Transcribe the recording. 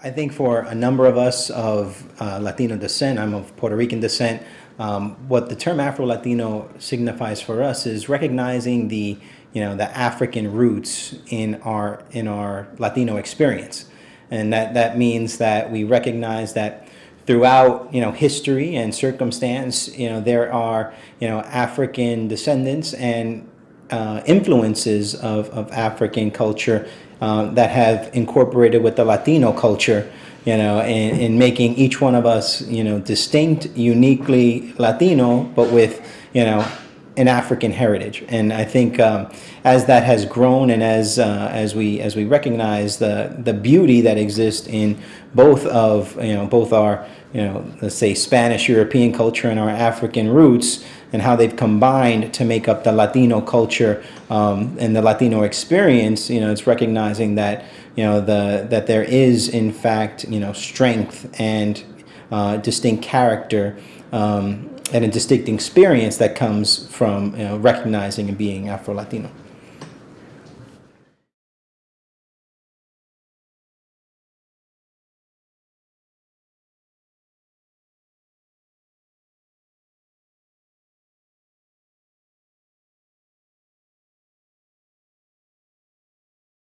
I think for a number of us of uh, Latino descent, I'm of Puerto Rican descent, um, what the term Afro-Latino signifies for us is recognizing the, you know, the African roots in our, in our Latino experience. And that, that means that we recognize that throughout, you know, history and circumstance, you know, there are, you know, African descendants and uh, influences of, of African culture uh, that have incorporated with the Latino culture, you know, in, in making each one of us, you know, distinct, uniquely Latino, but with, you know, an African heritage. And I think um, as that has grown and as uh, as we as we recognize the the beauty that exists in both of you know both our you know let's say Spanish European culture and our African roots and how they've combined to make up the Latino culture um, and the Latino experience. You know, it's recognizing that you know the that there is in fact you know strength and uh, distinct character. Um, and a distinct experience that comes from you know, recognizing and being Afro-Latino.